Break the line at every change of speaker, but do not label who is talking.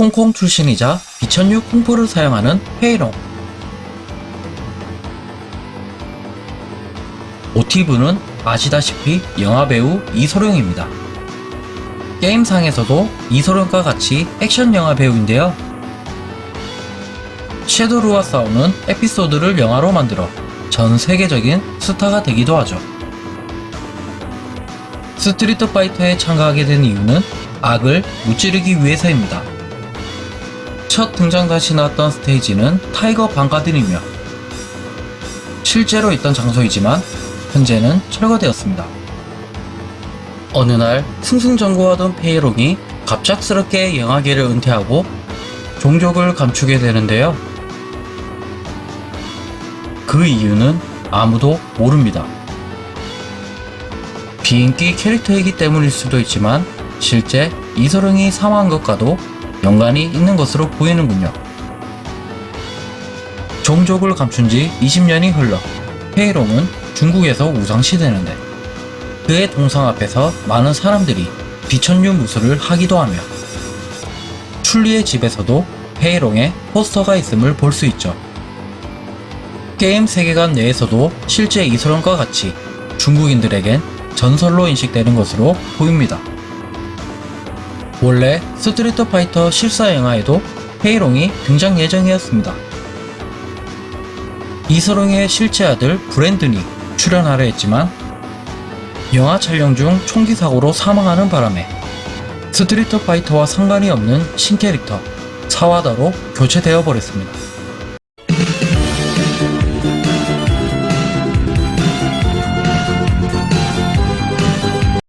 홍콩 출신이자 비천류 쿵푸를 사용하는 페이롱 모티브는 아시다시피 영화배우 이소룡입니다. 게임상에서도 이소룡과 같이 액션 영화 배우인데요. 섀도루와 싸우는 에피소드를 영화로 만들어 전 세계적인 스타가 되기도 하죠. 스트리트 파이터에 참가하게 된 이유는 악을 무찌르기 위해서입니다. 첫 등장 당시 나왔던 스테이지는 타이거 밤 가든이며 실제로 있던 장소이지만 현재는 철거되었습니다. 어느 날 승승장구하던 페이롱이 갑작스럽게 영화계를 은퇴하고 종적을 감추게 되는데요. 그 이유는 아무도 모릅니다. 비인기 캐릭터이기 때문일 수도 있지만 실제 이소룡이 사망한 것과도 연관이 있는 것으로 보이는군요. 종족을 감춘 지 20년이 흘러 페이롱은 중국에서 우상시되는데 그의 동상 앞에서 많은 사람들이 비천류 무술을 하기도 하며 출리의 집에서도 페이롱의 포스터가 있음을 볼 수 있죠. 게임 세계관 내에서도 실제 이소룡과 같이 중국인들에겐 전설로 인식되는 것으로 보입니다. 원래 스트리트 파이터 실사 영화에도 페이롱이 등장 예정이었습니다. 이소룡의 실제 아들 브랜든이 출연하려 했지만 영화 촬영 중 총기 사고로 사망하는 바람에 스트리트 파이터와 상관이 없는 신캐릭터 사와다로 교체되어 버렸습니다.